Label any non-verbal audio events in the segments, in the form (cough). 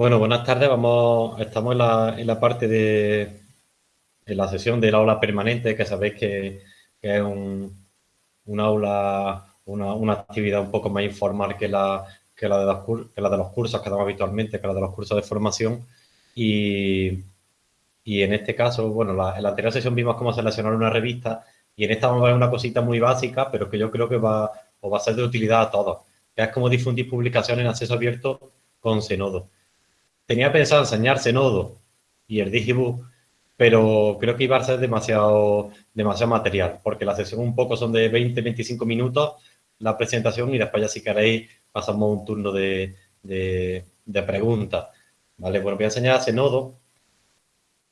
Bueno, buenas tardes. Vamos, estamos en la, en la parte de en la sesión del aula permanente, que sabéis que, es un, un aula, una, una, actividad un poco más informal que la, que la, de los, que la de los cursos que damos habitualmente, que la de los cursos de formación. Y, y en este caso, bueno, la, en la anterior sesión vimos cómo seleccionar una revista y en esta vamos a ver una cosita muy básica, pero que yo creo que va, va a ser de utilidad a todos, que es cómo difundir publicaciones en acceso abierto con Zenodo. Tenía pensado enseñar Zenodo y el Digibook, pero creo que iba a ser demasiado, demasiado material, porque la sesión un poco son de 20-25 minutos la presentación y después ya si queréis pasamos un turno de, de, preguntas. Vale, bueno, voy a enseñar Zenodo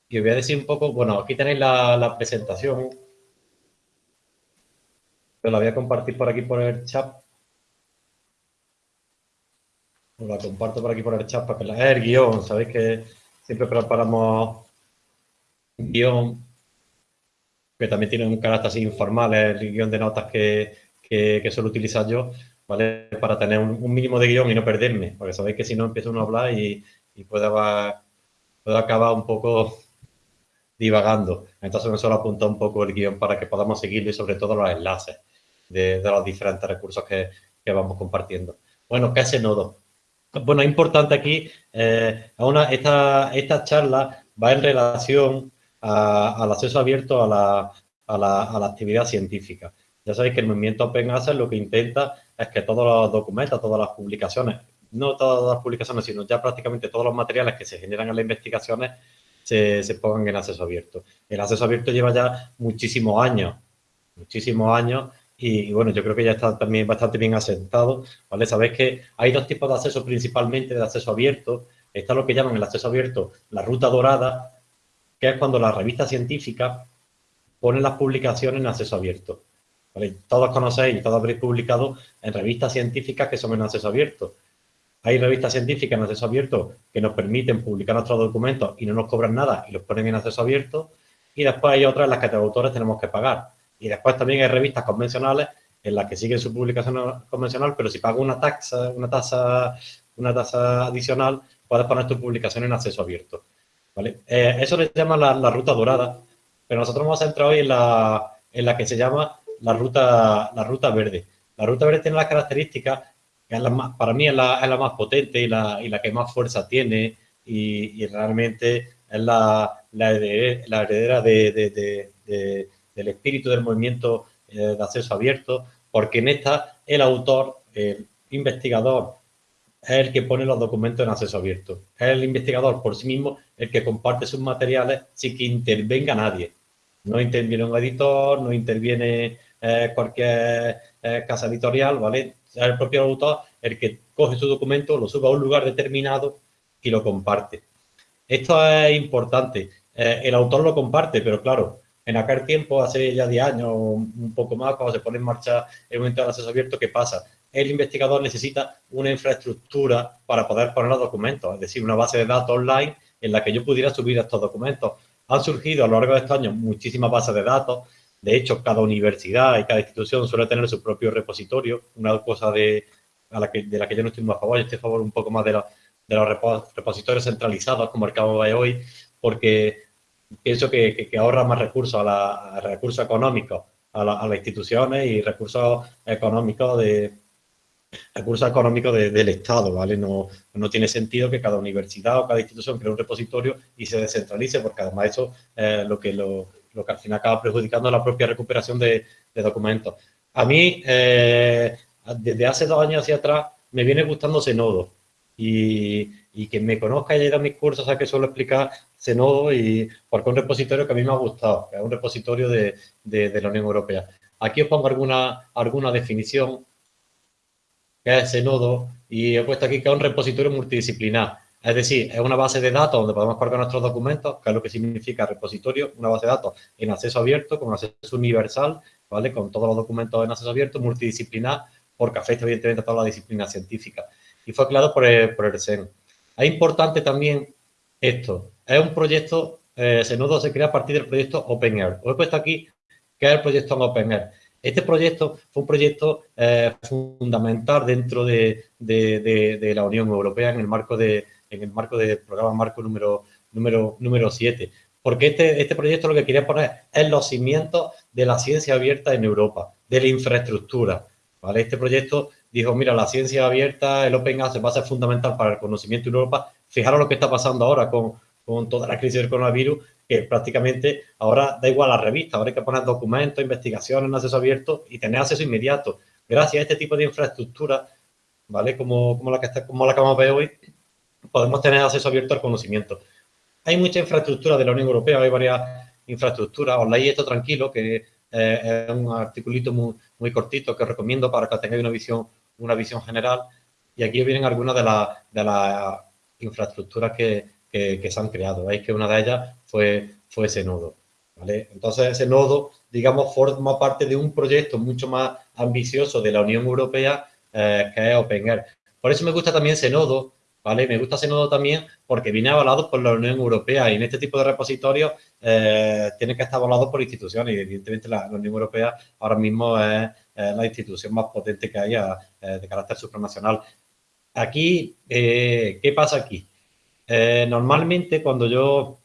y os voy a decir un poco, bueno, aquí tenéis la, la presentación, pero la voy a compartir por aquí por el chat. Os la comparto por aquí por el chat para que la... El guion, sabéis que siempre preparamos un guion que también tiene un carácter así informal, el guion de notas que, que, que suelo utilizar yo, ¿vale? Para tener un, mínimo de guion y no perderme, porque sabéis que si no empiezo uno a hablar y, y puede, acabar, puede acabar un poco divagando. Entonces me suelo apuntar un poco el guion para que podamos seguirlo y sobre todo los enlaces de, de los diferentes recursos que, que, vamos compartiendo. Bueno, ¿qué es nodo? Bueno, es importante aquí, eh, una, esta, esta charla va en relación a, al acceso abierto a la, a, la, a la, actividad científica. Ya sabéis que el movimiento Open Access lo que intenta es que todos los documentos, todas las publicaciones, no todas las publicaciones, sino ya prácticamente todos los materiales que se generan en las investigaciones se, se pongan en acceso abierto. El acceso abierto lleva ya muchísimos años, muchísimos años, y, bueno, yo creo que ya está también bastante bien asentado, ¿vale? Sabéis que hay dos tipos de acceso principalmente de acceso abierto. Está lo que llaman el acceso abierto la ruta dorada, que es cuando la revista científica pone las publicaciones en acceso abierto. ¿vale? Todos conocéis y todos habréis publicado en revistas científicas que son en acceso abierto. Hay revistas científicas en acceso abierto que nos permiten publicar nuestros documentos y no nos cobran nada y los ponen en acceso abierto. Y después hay otras en las que los autores tenemos que pagar. Y después también hay revistas convencionales en las que siguen su publicación convencional, pero si pagas una taxa, una tasa, una tasa adicional, puedes poner tu publicación en acceso abierto. ¿vale? Eh, eso le llama la, la, ruta dorada, pero nosotros vamos a centrar hoy en la, en la que se llama la ruta, la ruta verde. La ruta verde tiene las características es la más, para mí es la, es la, más potente y la, y la que más fuerza tiene y, y realmente es la, la, heredera de, de, de, del espíritu del movimiento eh, de acceso abierto, porque en esta el autor, el investigador, es el que pone los documentos en acceso abierto. Es el investigador por sí mismo el que comparte sus materiales sin que intervenga nadie. No interviene un editor, no interviene eh, cualquier eh, casa editorial, ¿vale? Es el propio autor el que coge su documento, lo sube a un lugar determinado y lo comparte. Esto es importante. El autor lo comparte, pero claro, en aquel tiempo, hace ya 10 años, un poco más, cuando se pone en marcha el momento del acceso abierto, ¿qué pasa? El investigador necesita una infraestructura para poder poner los documentos, es decir, una base de datos online en la que yo pudiera subir estos documentos. Han surgido a lo largo de estos años muchísimas bases de datos, de hecho, cada universidad y cada institución suele tener su propio repositorio, una cosa de, la que, de la que yo no estoy muy a favor, yo estoy a favor un poco más de, los repositorios centralizados, como el que de hoy, porque pienso que, que, ahorra más recursos a, la, a recursos económicos a, la, a, las instituciones y recursos económicos de recursos económicos de, del Estado, ¿vale? No, no tiene sentido que cada universidad o cada institución cree un repositorio y se descentralice, porque además eso es lo que lo, lo que al final acaba perjudicando la propia recuperación de, de documentos. A mí, eh, desde hace dos años hacia atrás, me viene gustando Zenodo y, y quien me conozca y haya ido a mis cursos sabe que suelo explicar Zenodo y porque un repositorio que a mí me ha gustado, que es un repositorio de, de, la Unión Europea. Aquí os pongo alguna, alguna definición que es Zenodo y he puesto aquí que es un repositorio multidisciplinar. Es decir, es una base de datos donde podemos cargar nuestros documentos, que es lo que significa repositorio, una base de datos en acceso abierto, con acceso universal, ¿vale? Con todos los documentos en acceso abierto, multidisciplinar, porque afecta evidentemente a toda la disciplina científica. Y fue creado por el, por el SEN. Es importante también esto. Es un proyecto, eh, Senodo se crea a partir del proyecto OpenAir. Os he puesto aquí que es el proyecto OpenAir. Este proyecto fue un proyecto eh, fundamental dentro de, de, de, de, la Unión Europea en el marco de, en el marco del programa marco número, número, número 7. Porque este, este proyecto lo que quería poner es los cimientos de la ciencia abierta en Europa, de la infraestructura. ¿vale? Este proyecto dijo, mira, la ciencia abierta, el Open Access va a ser fundamental para el conocimiento en Europa. Fijaros lo que está pasando ahora con, con toda la crisis del coronavirus, que prácticamente ahora da igual la revista, ahora hay que poner documentos, investigaciones en acceso abierto y tener acceso inmediato. Gracias a este tipo de infraestructura, ¿vale? Como, como, la, que está, como la que vamos a ver hoy, podemos tener acceso abierto al conocimiento. Hay mucha infraestructura de la Unión Europea, hay varias infraestructuras. Os leí esto tranquilo, que eh, es un articulito muy, cortito que os recomiendo para que tengáis una visión, una visión general. Y aquí vienen algunas de las de las infraestructuras que, que, se han creado. Veis que una de ellas fue, fue ese. ¿vale? Entonces, ese nodo, digamos, forma parte de un proyecto mucho más ambicioso de la Unión Europea, eh, que es OpenAir. Por eso me gusta también ese nodo, ¿vale? Me gusta ese nodo también porque viene avalado por la Unión Europea y en este tipo de repositorios eh, tiene que estar avalado por instituciones y evidentemente la, Unión Europea ahora mismo es, la institución más potente que haya eh, de carácter supranacional. Aquí, ¿qué pasa aquí? Normalmente cuando yo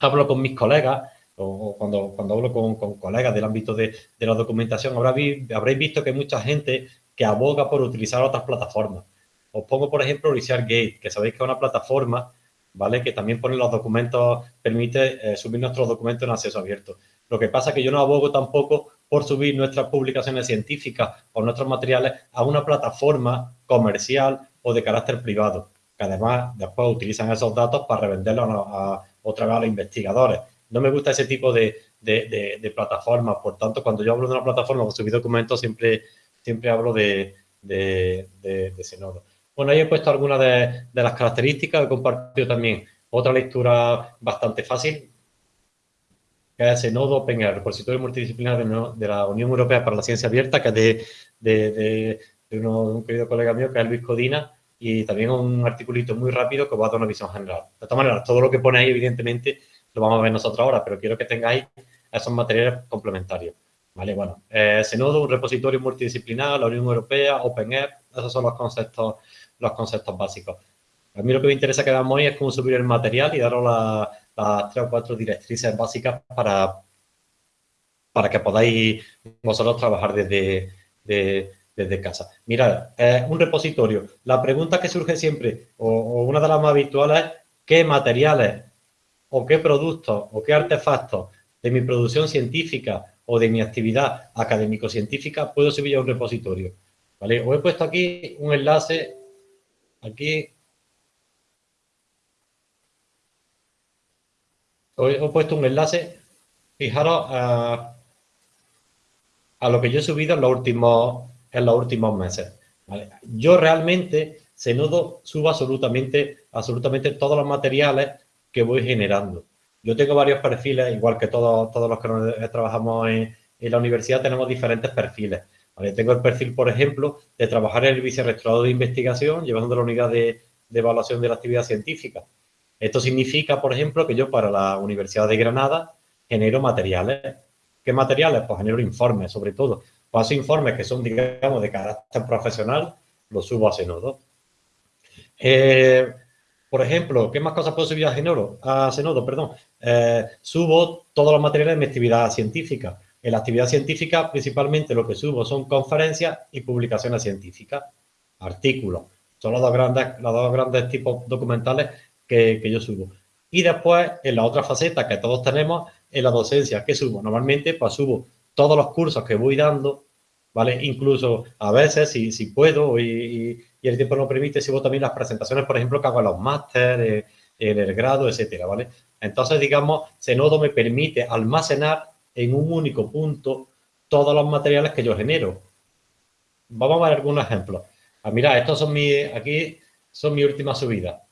hablo con mis colegas o, cuando, cuando hablo con, colegas del ámbito de, la documentación, habréis visto que hay mucha gente que aboga por utilizar otras plataformas. Os pongo, por ejemplo, ResearchGate, que sabéis que es una plataforma, ¿vale? Que también pone los documentos, permite eh, subir nuestros documentos en acceso abierto. Lo que pasa es que yo no abogo tampoco por subir nuestras publicaciones científicas o nuestros materiales a una plataforma comercial o de carácter privado, que además después utilizan esos datos para revenderlos a, otra vez a los investigadores. No me gusta ese tipo de, de, plataformas, por tanto, cuando yo hablo de una plataforma o subir documentos, siempre, siempre hablo de, de, ese nodo. Bueno, ahí he puesto algunas de, las características, he compartido también otra lectura bastante fácil, que es el nodo Open, el repositorio multidisciplinar de, la Unión Europea para la Ciencia Abierta, que es de, un querido colega mío, que es Luis Codina, y también un articulito muy rápido que va a dar una visión general. De todas maneras, todo lo que pone ahí, evidentemente, lo vamos a ver nosotros ahora, pero quiero que tengáis esos materiales complementarios. Vale, bueno, eh, ese nodo, un repositorio multidisciplinar, la Unión Europea, OpenAir, esos son los conceptos los conceptos básicos. A mí lo que me interesa que veamos hoy es cómo subir el material y daros las tres o cuatro directrices básicas para, para que podáis vosotros trabajar desde, desde casa. Mirad, un repositorio. La pregunta que surge siempre, o, una de las más habituales, es ¿qué materiales o qué productos o qué artefactos de mi producción científica o de mi actividad académico-científica puedo subir a un repositorio? ¿Vale? Os he puesto aquí un enlace Aquí os he puesto un enlace. Fijaros a, lo que yo he subido en los últimos, en los últimos meses. Yo realmente, Zenodo, subo absolutamente, absolutamente todos los materiales que voy generando. Yo tengo varios perfiles, igual que todos, todos los que trabajamos en, en la universidad, tenemos diferentes perfiles. Tengo el perfil, por ejemplo, de trabajar en el vicerrectorado de investigación, llevando la unidad de, evaluación de la actividad científica. Esto significa, por ejemplo, que yo para la Universidad de Granada genero materiales. ¿Qué materiales? Pues genero informes, sobre todo. Pues informes que son, digamos, de carácter profesional, los subo a Senodo. Eh, por ejemplo, ¿qué más cosas puedo subir a Senodo? A Senodo, perdón. Eh, subo todos los materiales de mi actividad científica. En la actividad científica, principalmente lo que subo son conferencias y publicaciones científicas, artículos. Son los dos grandes, los dos grandes tipos documentales que, yo subo. Y después, en la otra faceta que todos tenemos, en la docencia, ¿qué subo? Normalmente, pues subo todos los cursos que voy dando, ¿vale? Incluso a veces, si, si puedo y, el tiempo lo permite, subo también las presentaciones, por ejemplo, que hago en los másteres, en el grado, etcétera, ¿vale? Entonces, digamos, Zenodo me permite almacenar en un único punto todos los materiales que yo genero. Vamos a ver algunos ejemplos. Ah, mira, estos son mis, aquí son mi última subida.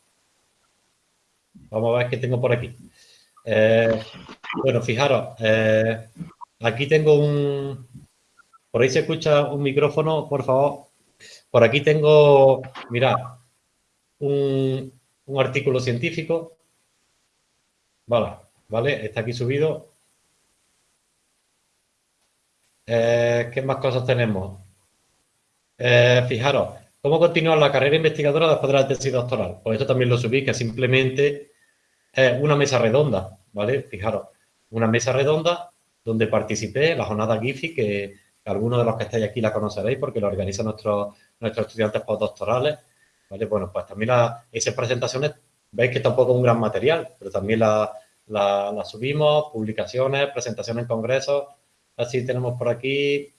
Vamos a ver qué tengo por aquí. Eh, bueno, fijaros, eh, aquí tengo un, por ahí se escucha un micrófono, por favor. Por aquí tengo, mira, un, artículo científico. Vale, vale, está aquí subido. Eh, ¿Qué más cosas tenemos? Eh, fijaros, ¿Cómo continuar la carrera investigadora después de la tesis doctoral? Pues esto también lo subí, que simplemente es una mesa redonda, ¿vale? Fijaros, una mesa redonda donde participé, la jornada GIFI, que algunos de los que estáis aquí la conoceréis porque lo organizan nuestros, nuestros estudiantes postdoctorales, ¿vale? Bueno, pues también esas presentaciones, veis que tampoco es un gran material, pero también la, la, subimos, publicaciones, presentaciones en congresos, así tenemos por aquí.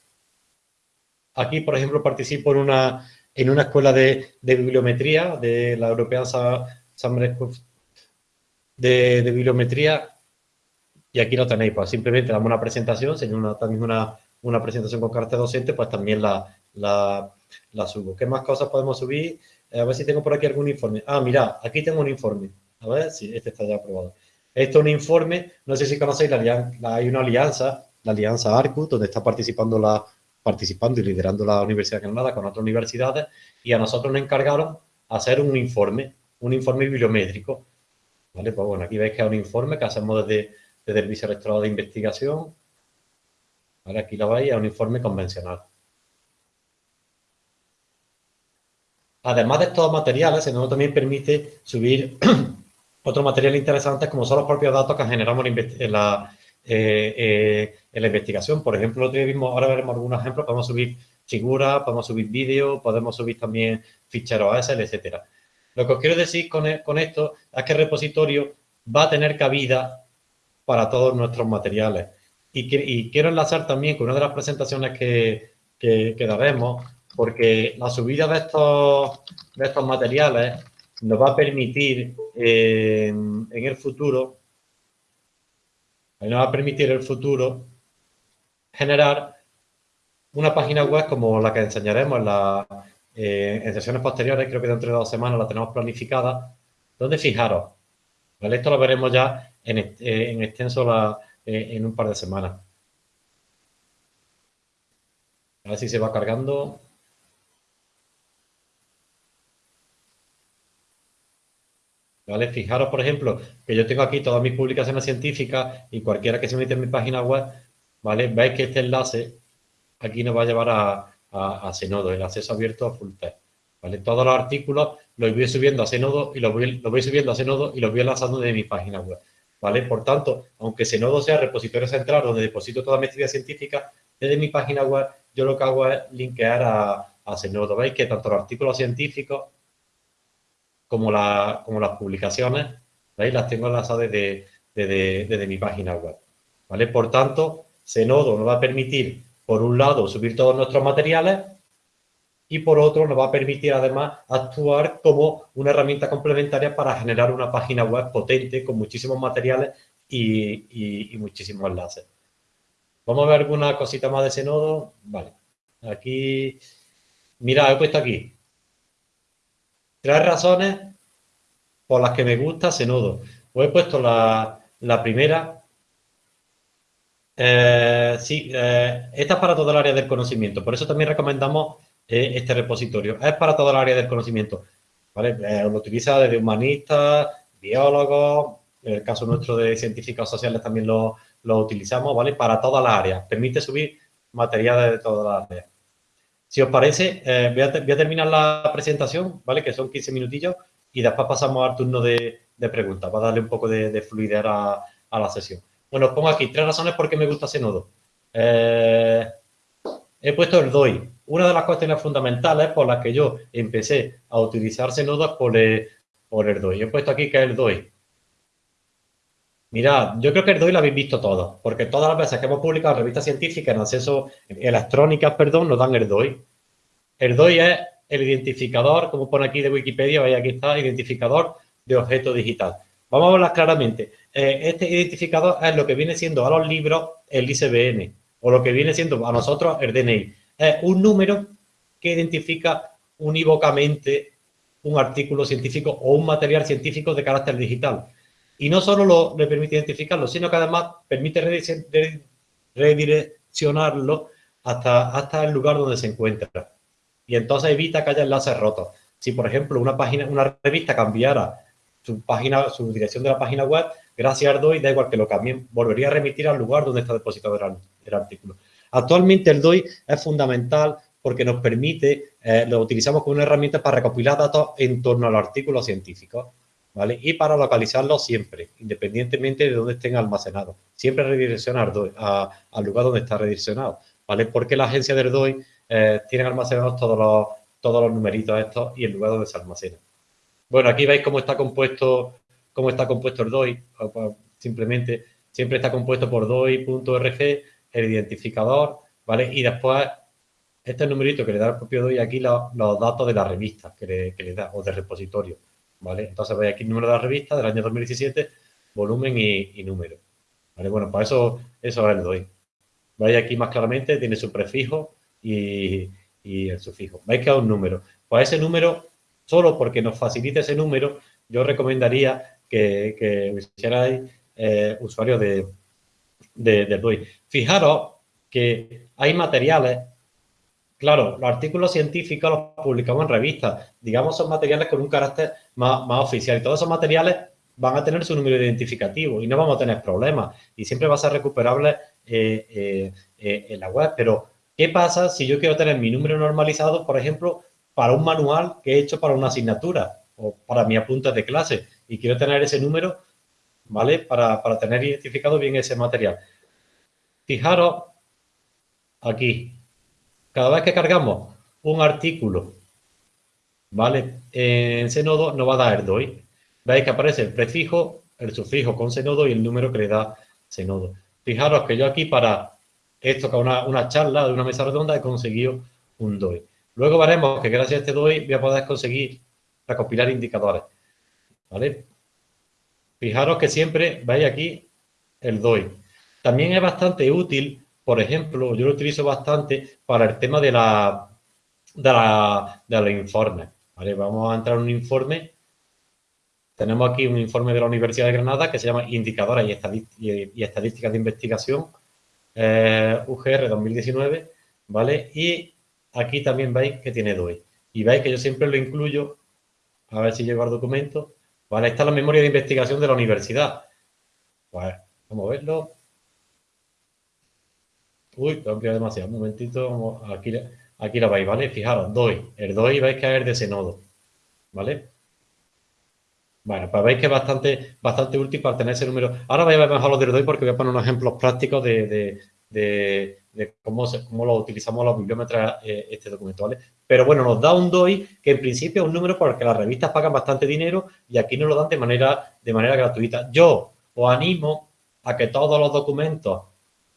Aquí, por ejemplo, participo en una, en una escuela de, bibliometría de la European Summer de, de bibliometría y aquí lo tenéis, pues simplemente damos una presentación, si una, también una, una presentación con carácter docente, pues también la, la, subo. ¿Qué más cosas podemos subir? Eh, a ver si tengo por aquí algún informe. Ah, mira, aquí tengo un informe. A ver si este está ya aprobado. Esto es un informe, no sé si conocéis, la, hay una alianza, la alianza ARCU, donde está participando, la, participando y liderando la Universidad de Granada con otras universidades, y a nosotros nos encargaron hacer un informe, un informe bibliométrico. ¿Vale? Pues bueno, aquí veis que es un informe que hacemos desde desde el vicerrectorado de investigación. Ahora aquí lo veis, es un informe convencional. Además de estos materiales, el también permite subir (clears throat) otros materiales interesantes como son los propios datos que generamos en la, eh, eh, investigación. Por ejemplo, ahora veremos algunos ejemplos, podemos subir figuras, podemos subir vídeos, podemos subir también ficheros ASL, etcétera. Lo que os quiero decir con esto es que el repositorio va a tener cabida para todos nuestros materiales. Y, quiero enlazar también con una de las presentaciones que, daremos, porque la subida de estos, de estos materiales nos va a permitir en el futuro, nos va a permitir en el futuro generar una página web como la que enseñaremos en, la, eh, en sesiones posteriores, creo que dentro de dos semanas la tenemos planificada, donde fijaros, esto lo veremos ya en, eh, extenso eh, en un par de semanas. A ver si se va cargando. ¿Vale? Fijaros, por ejemplo, que yo tengo aquí todas mis publicaciones científicas y cualquiera que se mete en mi página web, ¿vale? Veis que este enlace aquí nos va a llevar a, a, Senodo, el acceso abierto a Full Text. ¿Vale? Todos los artículos los voy subiendo a Senodo y los voy, los voy subiendo a Senodo y los voy lanzando de mi página web. ¿Vale? Por tanto, aunque Senodo sea repositorio central donde deposito toda mi actividad científica, desde mi página web yo lo que hago es linkear a, a. Veis que tanto los artículos científicos como, las publicaciones, ¿veis? Las tengo enlazadas desde, desde, mi página web, ¿vale? Por tanto, Senodo nos va a permitir, por un lado, subir todos nuestros materiales y por otro nos va a permitir además actuar como una herramienta complementaria para generar una página web potente con muchísimos materiales y, muchísimos enlaces. Vamos a ver alguna cosita más de ese nodo. Vale. Aquí, mira, he puesto aquí tres razones por las que me gusta ese nodo. Pues he puesto la, primera. Eh, sí, eh, esta es para todo el área del conocimiento. Por eso también recomendamos este repositorio. Es para toda el área del conocimiento. ¿vale? Eh, lo utiliza desde humanistas, biólogos, en el caso nuestro de científicos sociales también lo, utilizamos, ¿vale? Para todas las áreas. Permite subir materiales de todas las áreas. Si os parece, eh, voy, a terminar la presentación, ¿vale? Que son 15 minutillos y después pasamos al turno de, preguntas para darle un poco de, fluidez a, la sesión. Bueno, os pongo aquí tres razones por qué me gusta ese nodo. Eh, he puesto el DOI, una de las cuestiones fundamentales por las que yo empecé a utilizar Senodo por el, por el DOI. He puesto aquí que es el DOI. Mirad, yo creo que el DOI lo habéis visto todos, porque todas las veces que hemos publicado revistas científicas en acceso electrónicas, perdón, nos dan el DOI. El DOI es el identificador, como pone aquí de Wikipedia, veis aquí está, identificador de objeto digital. Vamos a hablar claramente. Eh, este identificador es lo que viene siendo a los libros el ICBN, o lo que viene siendo a nosotros el DNI es un número que identifica unívocamente un artículo científico o un material científico de carácter digital. Y no solo lo, le permite identificarlo, sino que además permite redireccionarlo hasta, hasta el lugar donde se encuentra. Y entonces evita que haya enlaces rotos. Si, por ejemplo, una página, una revista cambiara su página, su dirección de la página web, gracias a DOI, da igual que lo cambien, volvería a remitir al lugar donde está depositado el artículo. Actualmente el DOI es fundamental porque nos permite, eh, lo utilizamos como una herramienta para recopilar datos en torno al artículo científico, ¿vale? Y para localizarlos siempre, independientemente de dónde estén almacenados. Siempre redireccionar al lugar donde está redireccionado, ¿vale? Porque la agencia del DOI eh, tiene almacenados todos los, todos los numeritos estos y el lugar donde se almacena. Bueno, aquí veis cómo está compuesto, cómo está compuesto el DOI. Simplemente, siempre está compuesto por DOI.rg, el identificador, ¿vale? Y después, este numerito que le da el propio DOI aquí, los, datos de la revista que le, da, o de repositorio, ¿vale? Entonces veis aquí el número de la revista del año 2017, volumen y, número. ¿Vale? Bueno, para eso, eso es el DOI. Veis aquí más claramente, tiene su prefijo y, y el sufijo. Veis que es un número. Pues ese número, solo porque nos facilite ese número, yo recomendaría que, que hicierais eh, usuarios de, de, DOI. Fijaros que hay materiales, claro, los artículos científicos los publicamos en revistas, digamos son materiales con un carácter más, más oficial. Y todos esos materiales van a tener su número identificativo y no vamos a tener problemas. Y siempre va a ser recuperable eh, eh, en la web, pero ¿Qué pasa si yo quiero tener mi número normalizado, por ejemplo, para un manual que he hecho para una asignatura o para mi apunte de clase y quiero tener ese número, ¿vale? Para, tener identificado bien ese material. Fijaros aquí, cada vez que cargamos un artículo, ¿vale? En Zenodo nos va a dar DOI. Veis que aparece el prefijo, el sufijo con Zenodo y el número que le da Zenodo. Fijaros que yo aquí para esto con una, una charla de una mesa redonda he conseguido un DOI. Luego veremos que gracias a este DOI voy a poder conseguir recopilar indicadores. Fijaros que siempre veis aquí el DOI. También es bastante útil, por ejemplo, yo lo utilizo bastante para el tema de la informes. Vamos a entrar en un informe. Tenemos aquí un informe de la Universidad de Granada que se llama Indicadores y Estadísticas de Investigación eh, UGR 2019, ¿vale? Y aquí también veis que tiene DOI. Y veis que yo siempre lo incluyo, a ver si llego al documento, ¿vale? Esta es la memoria de investigación de la universidad. Pues, vamos a verlo. Uy, lo ampliado demasiado. Un momentito, aquí, aquí la veis, ¿vale? Fijaros, DOI. El DOI veis que es de ese nodo, ¿vale? Bueno, pues veis que es bastante, bastante útil para tener ese número. Ahora voy a ver mejor los del DOI porque voy a poner unos ejemplos prácticos de, cómo, cómo lo utilizamos los bibliómetros eh, este documento, ¿vale? Pero bueno, nos da un DOI que en principio es un número porque las revistas pagan bastante dinero y aquí nos lo dan de manera, de manera gratuita. Yo os animo a que todos los documentos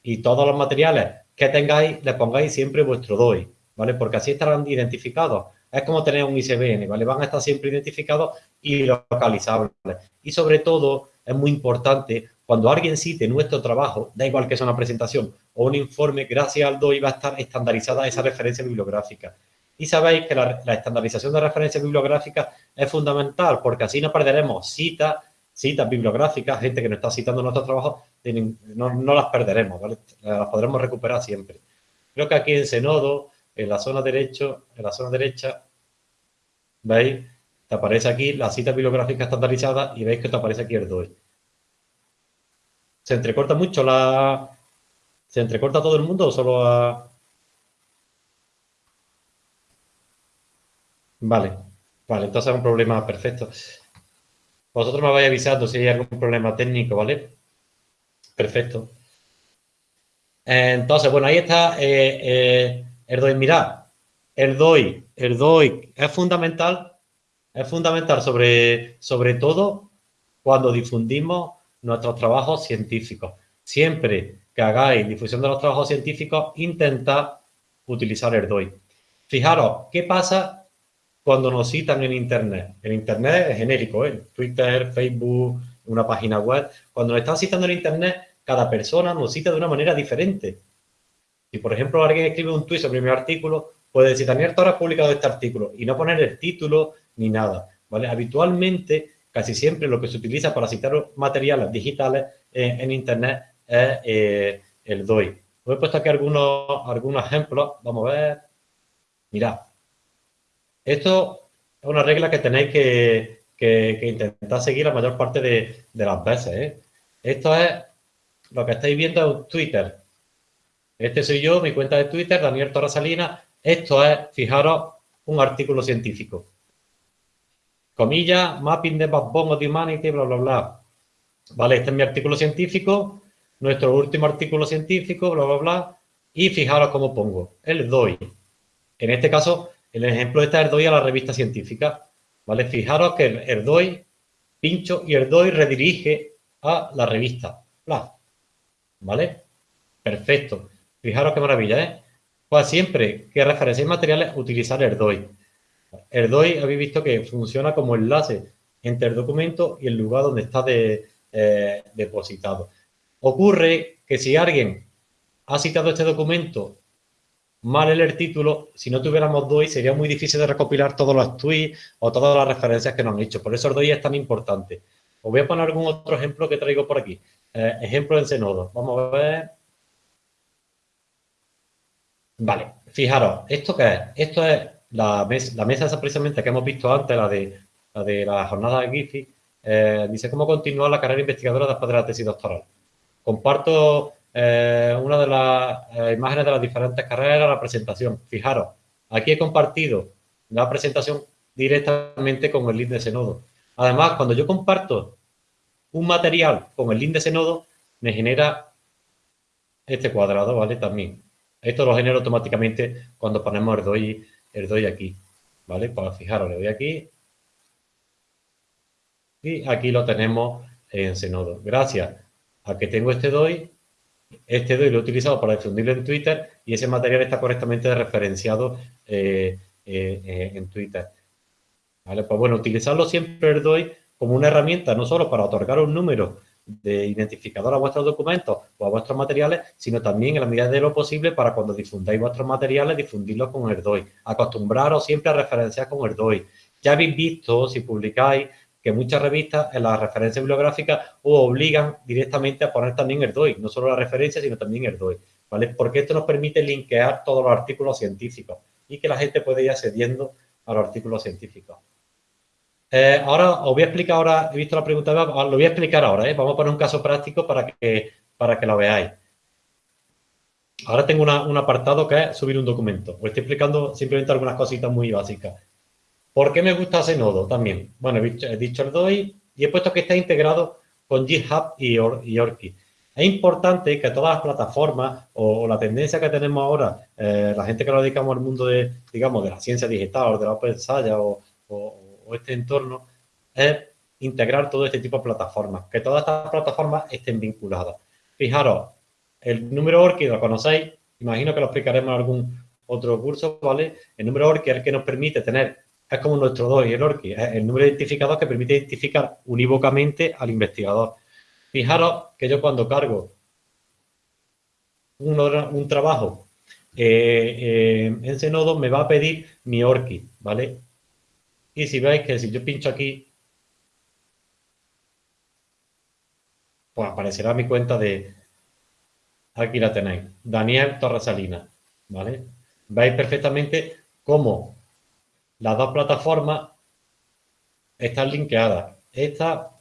y todos los materiales que tengáis, les pongáis siempre vuestro DOI, ¿vale? Porque así estarán identificados es como tener un ICBN, ¿vale? Van a estar siempre identificados y localizables. Y sobre todo, es muy importante, cuando alguien cite nuestro trabajo, da igual que sea una presentación o un informe, gracias al DOI va a estar estandarizada esa referencia bibliográfica. Y sabéis que la, estandarización de referencias bibliográficas es fundamental porque así no perderemos citas, citas bibliográficas, gente que nos está citando nuestro trabajo, no, no las perderemos, ¿vale? Las podremos recuperar siempre. Creo que aquí en Senodo en la zona derecho, en la zona derecha, ¿veis? Te aparece aquí la cita bibliográfica estandarizada y veis que te aparece aquí el DOI. ¿Se entrecorta mucho la... ¿Se entrecorta todo el mundo o solo a...? Vale, vale, entonces es un problema perfecto. Vosotros me vais avisando si hay algún problema técnico, ¿vale? Perfecto. Entonces, bueno, ahí está eh, eh, el DOI, mirad, el DOI, el DOI es fundamental, es fundamental sobre, sobre todo cuando difundimos nuestros trabajos científicos. Siempre que hagáis difusión de los trabajos científicos, intentad utilizar el DOI. Fijaros, ¿qué pasa cuando nos citan en Internet? En Internet es genérico, ¿eh? Twitter, Facebook, una página web. Cuando nos están citando en Internet, cada persona nos cita de una manera diferente. Si, por ejemplo, alguien escribe un tuit sobre mi artículo, puede decir, Daniel Torres ha publicado este artículo y no poner el título ni nada, ¿vale? Habitualmente, casi siempre lo que se utiliza para citar materiales digitales en Internet es eh, el DOI. Os he puesto aquí algunos, algunos ejemplos. Vamos a ver. Mirad. Esto es una regla que tenéis que, intentar seguir la mayor parte de, las veces. ¿eh? Esto es lo que estáis viendo en Twitter. Este soy yo, mi cuenta de Twitter, Daniel Torres Salinas. Esto es, fijaros, un artículo científico. Comillas, mapping de backbone of humanity, bla, bla, bla. Vale, este es mi artículo científico, nuestro último artículo científico, bla, bla, bla. Y fijaros cómo pongo, el DOI. En este caso, el ejemplo está el DOI a la revista científica. ¿Vale? Fijaros que el, DOI, pincho y el DOI redirige a la revista. ¿Vale? Perfecto. Fijaros qué maravilla, ¿eh? Pues siempre que referenciéis materiales, utilizar. El DOI habéis visto que funciona como enlace entre el documento y el lugar donde está eh, depositado. Ocurre que si alguien ha citado este documento mal en el título, si no tuviéramos DOI sería muy difícil de recopilar todos los tweets o todas las referencias que nos han hecho. Por eso el DOI es tan importante. Os voy a poner algún otro ejemplo que traigo por aquí. Eh, ejemplo en Zenodo. Vamos a ver. Vale, fijaros, ¿esto qué es? Esto es la, mesa, la mesa esa precisamente que hemos visto antes, la de la, jornada de Gifi, eh, dice cómo continuar la carrera investigadora después de la tesis doctoral. Comparto eh, una de las eh, imágenes de las diferentes carreras, la presentación. Fijaros, aquí he compartido la presentación directamente con el link de ese nodo. Además, cuando yo comparto un material con el link de ese nodo, me genera este cuadrado, ¿vale? También. Esto lo genera automáticamente cuando ponemos el DOI, el DOI aquí, ¿vale? Pues fijaros, le doy aquí. Y aquí lo tenemos en Zenodo. Gracias a que tengo este DOI, este DOI lo he utilizado para difundirlo en Twitter y ese material está correctamente referenciado eh, eh, eh, en Twitter. ¿Vale? Pues bueno, utilizarlo siempre el DOI como una herramienta, no solo para otorgar un número de identificador a vuestros documentos o a vuestros materiales, sino también en la medida de lo posible para cuando difundáis vuestros materiales, difundirlos con el DOI. Acostumbraros siempre a referenciar con el DOI. Ya habéis visto, si publicáis, que muchas revistas en las referencias bibliográficas obligan directamente a poner también el DOI, no solo la referencia, sino también el DOI, ¿vale? Porque esto nos permite linkear todos los artículos científicos y que la gente puede ir accediendo a los artículos científicos. Eh, ahora os voy a explicar ahora, he visto la pregunta, lo voy a explicar ahora, ¿eh? vamos a poner un caso práctico para que, para que lo veáis. Ahora tengo un apartado que es subir un documento. Os estoy explicando simplemente algunas cositas muy básicas. ¿Por qué me gusta ese nodo también? Bueno, he dicho el DOI y he puesto que está integrado con GitHub y, Orki. Es importante que todas las plataformas o, la tendencia que tenemos ahora, eh, la gente que nos dedicamos al mundo de, digamos, de la ciencia digital o de la Open Science o, este entorno, es integrar todo este tipo de plataformas, que todas estas plataformas estén vinculadas. Fijaros, el número Orki lo conocéis, imagino que lo explicaremos en algún otro curso, ¿vale? El número Orki es el que nos permite tener es como nuestro DOI, el ORCI, el número de identificador que permite identificar unívocamente al investigador. Fijaros que yo cuando cargo un, trabajo eh, eh, en ese nodo me va a pedir mi ORCI, ¿vale? Y si veis que si yo pincho aquí, pues aparecerá mi cuenta de, aquí la tenéis, Daniel Torresalina, ¿vale? Veis perfectamente cómo las dos plataformas están linkeadas. Esta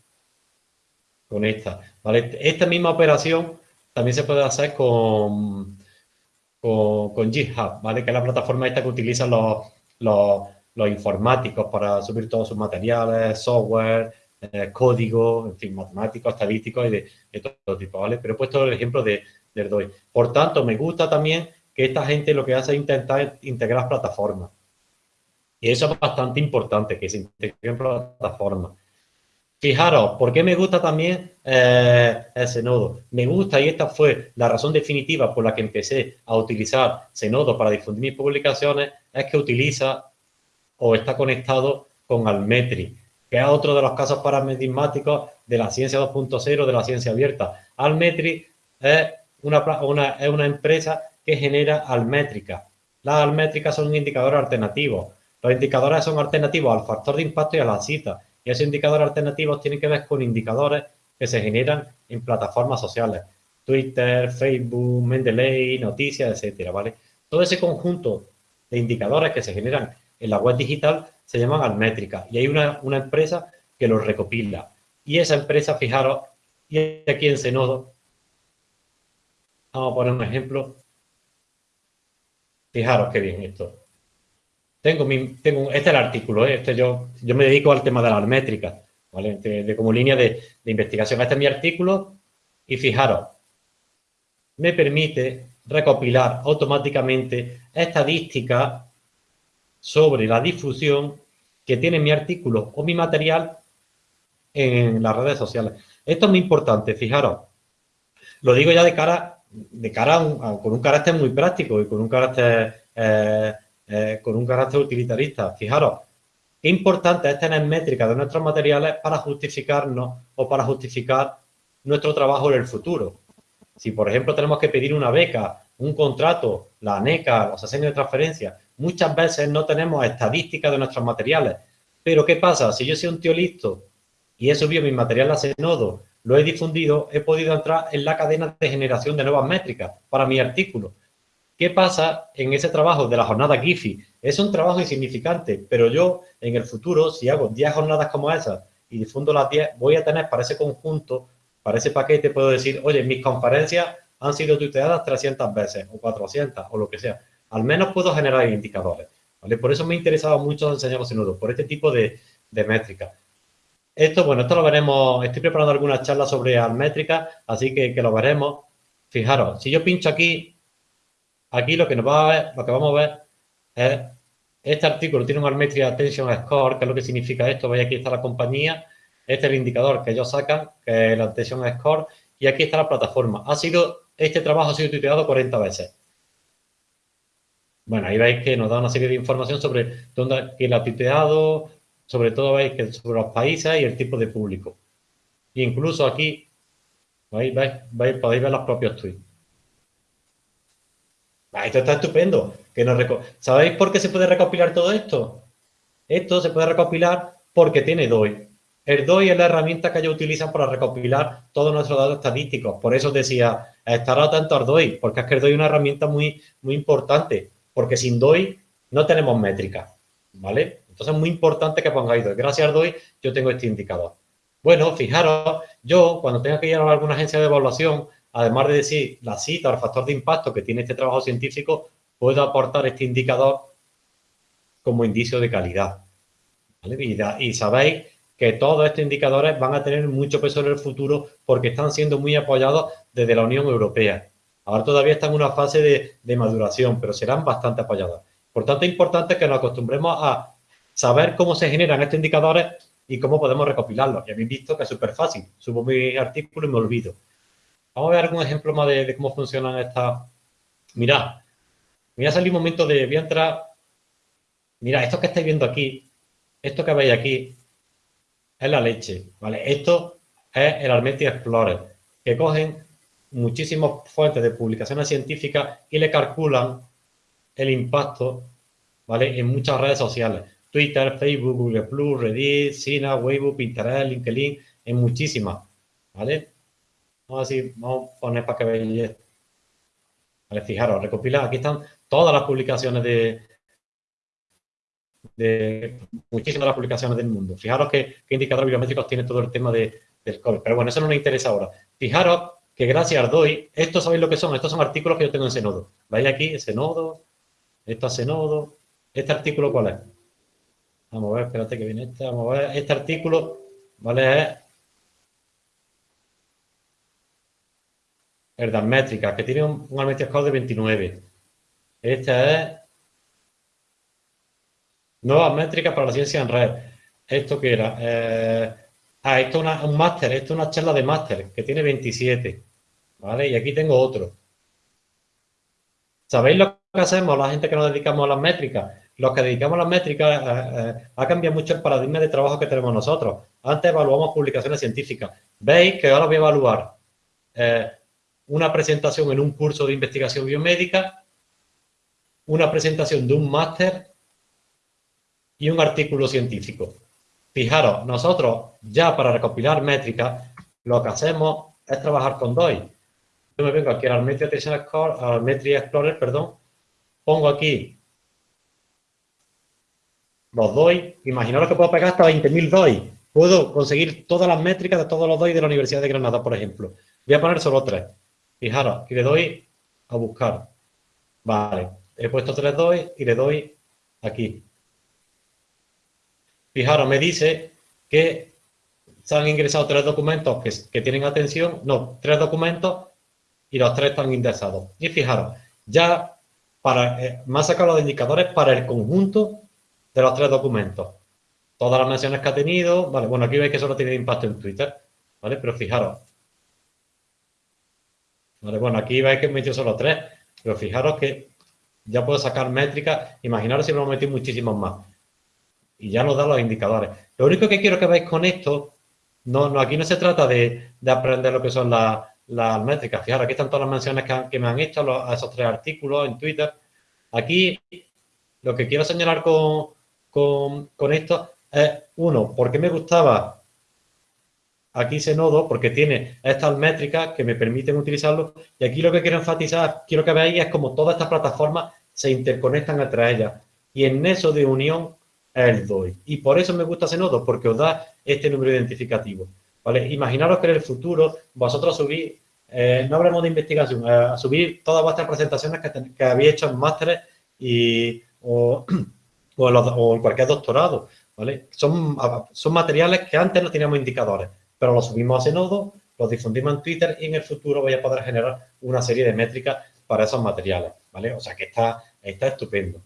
con esta. ¿vale? Esta misma operación también se puede hacer con, con, GitHub, ¿vale? que es la plataforma esta que utilizan los, los, informáticos para subir todos sus materiales, software, eh, código, en fin, matemáticos, estadísticos y de, todo tipo, ¿vale? Pero he puesto el ejemplo de, del DOI. Por tanto, me gusta también que esta gente lo que hace es intentar integrar plataformas. Y eso es bastante importante, que se integre en plataforma. Fijaros, ¿por qué me gusta también eh, ese nodo? Me gusta, y esta fue la razón definitiva por la que empecé a utilizar ese nodo para difundir mis publicaciones, es que utiliza o está conectado con Almetri, que es otro de los casos paradigmáticos de la ciencia 2.0, de la ciencia abierta. Almetri es una, es una empresa que genera almétricas. Las almétricas son un indicador alternativo los indicadores son alternativos al factor de impacto y a la cita. Y esos indicadores alternativos tienen que ver con indicadores que se generan en plataformas sociales. Twitter, Facebook, Mendeley, noticias, etcétera, ¿vale? Todo ese conjunto de indicadores que se generan en la web digital se llaman almétricas y hay una, una empresa que los recopila. Y esa empresa, fijaros, y aquí en Senodo, vamos a poner un ejemplo. Fijaros qué bien esto. Tengo este es el artículo, ¿eh? este yo, yo me dedico al tema de las métricas, ¿vale? De, como línea de, de investigación. Este es mi artículo y fijaros, me permite recopilar automáticamente estadísticas sobre la difusión que tiene mi artículo o mi material en las redes sociales. Esto es muy importante, fijaros. Lo digo ya de cara, de cara con un carácter muy práctico y con un carácter, eh, eh, con un carácter utilitarista. Fijaros, qué importante es tener métricas de nuestros materiales para justificarnos o para justificar nuestro trabajo en el futuro. Si, por ejemplo, tenemos que pedir una beca, un contrato, la ANECA, los asenios de transferencia, muchas veces no tenemos estadísticas de nuestros materiales. Pero, ¿qué pasa? Si yo soy un tío listo y he subido mi material a Senodo, lo he difundido, he podido entrar en la cadena de generación de nuevas métricas para mi artículo. ¿Qué pasa en ese trabajo de la jornada GIFI? Es un trabajo insignificante, pero yo en el futuro, si hago 10 jornadas como esas y difundo las 10, voy a tener para ese conjunto para ese paquete puedo decir, oye, mis conferencias han sido tuiteadas 300 veces o 400 o lo que sea. Al menos puedo generar indicadores. ¿vale? Por eso me ha interesado mucho enseñar los nudos, por este tipo de, de métricas. Esto, bueno, esto lo veremos, estoy preparando algunas charlas sobre métricas, así que, que lo veremos. Fijaros, si yo pincho aquí, aquí lo que nos va a ver, lo que vamos a ver es, este artículo tiene un Almetria Attention Score, que es lo que significa esto, veis aquí está la compañía, este es el indicador que ellos sacan, que es la Attention Score, y aquí está la plataforma. Ha sido, este trabajo ha sido tuiteado 40 veces. Bueno, ahí veis que nos da una serie de información sobre dónde quién lo ha tuiteado, sobre todo veis que sobre los países y el tipo de público. E incluso aquí, ¿veis? ¿Veis? podéis ver los propios tweets. Esto está estupendo. Que ¿Sabéis por qué se puede recopilar todo esto? Esto se puede recopilar porque tiene DOI. El DOI es la herramienta que ellos utilizan para recopilar todos nuestros datos estadísticos. Por eso decía, estar atento al DOI, porque es que el DOI es una herramienta muy, muy importante, porque sin DOI no tenemos métricas, ¿vale? Entonces es muy importante que pongáis DOI. Gracias al DOI yo tengo este indicador. Bueno, fijaros, yo cuando tenga que ir a alguna agencia de evaluación, además de decir la cita o el factor de impacto que tiene este trabajo científico, puedo aportar este indicador como indicio de calidad. y sabéis que todos estos indicadores van a tener mucho peso en el futuro porque están siendo muy apoyados desde la Unión Europea. Ahora todavía están en una fase de, maduración, pero serán bastante apoyados. Por tanto, es importante que nos acostumbremos a saber cómo se generan estos indicadores y cómo podemos recopilarlos. Y habéis visto que es súper fácil. Subo mi artículo y me olvido. Vamos a ver algún ejemplo más de, cómo funcionan estas... Mirad, voy a salir un momento de... Voy a entrar... Esto que estáis viendo aquí, esto que veis aquí, es la leche, ¿vale? Esto es el Armetia Explorer, que cogen muchísimas fuentes de publicaciones científicas y le calculan el impacto, ¿vale? En muchas redes sociales. Twitter, Facebook, Google Plus, Reddit, Sina, Weibo, Pinterest, LinkedIn, en muchísimas, ¿vale? Vamos a, vamos a poner para que veáis Vale, fijaros, recopilar, aquí están todas las publicaciones de, de muchísimas de las publicaciones del mundo. Fijaros qué, indicadores biométricos tiene todo el tema de, del COVID. Pero bueno, eso no nos interesa ahora. Fijaros que gracias al DOI, estos sabéis lo que son, estos son artículos que yo tengo en Senodo. Vais aquí, ese nodo, esto es Senodo. ¿Este artículo cuál es? Vamos a ver, espérate que viene este. Vamos a ver, este artículo, ¿vale? Es el de métricas, que tiene un, un de 29. Este es Nuevas métricas para la ciencia en red. ¿Esto qué era? Eh, ah, esto es un máster, esto es una charla de máster que tiene 27. ¿Vale? Y aquí tengo otro. ¿Sabéis lo que hacemos la gente que nos dedicamos a las métricas? Los que dedicamos a las métricas eh, eh, ha cambiado mucho el paradigma de trabajo que tenemos nosotros. Antes evaluamos publicaciones científicas. Veis que ahora voy a evaluar una presentación en un curso de investigación biomédica, una presentación de un máster y un artículo científico. Fijaros, nosotros ya para recopilar métricas, lo que hacemos es trabajar con DOI. Yo me vengo aquí al Metria Explorer, perdón, pongo aquí los DOI, imaginaros que puedo pegar hasta 20.000 DOI. Puedo conseguir todas las métricas de todos los DOI de la Universidad de Granada, por ejemplo. Voy a poner solo tres. Fijaros, y le doy a buscar. Vale. he puesto tres doy y le doy aquí. Fijaros, me dice que se han ingresado tres documentos que, tienen atención, no, tres documentos y los tres están indexados. Y fijaros, ya para, eh, me ha sacado los indicadores para el conjunto de los tres documentos. Todas las menciones que ha tenido, vale, bueno, aquí veis que solo tiene impacto en Twitter, ¿vale? Pero fijaros. Vale, bueno, aquí veis que he metido solo tres, pero fijaros que ya puedo sacar métricas. Imaginaros si me metí muchísimos más. Y ya nos da los indicadores. Lo único que quiero que veáis con esto, no, no aquí no se trata de, aprender lo que son las, métricas. Fijaros, aquí están todas las menciones que, me han hecho a esos tres artículos en Twitter. Aquí lo que quiero señalar con, con esto es, uno, ¿por qué me gustaba aquí ese nodo? Porque tiene estas métricas que me permiten utilizarlo. Y aquí lo que quiero enfatizar, quiero que veáis, es como todas estas plataformas se interconectan entre ellas. Y en eso de unión es el DOI. Y por eso me gusta ese nodo, porque os da este número identificativo. ¿vale? Imaginaros que en el futuro vosotros subís, eh, no hablemos de investigación, eh, subir todas vuestras presentaciones que, que habéis hecho en másteres y, o, (clears throat) o en cualquier doctorado. ¿vale? Son, son materiales que antes no teníamos indicadores, pero los subimos a ese nodo, los difundimos en Twitter y en el futuro voy a poder generar una serie de métricas para esos materiales, ¿vale? O sea que está, está estupendo.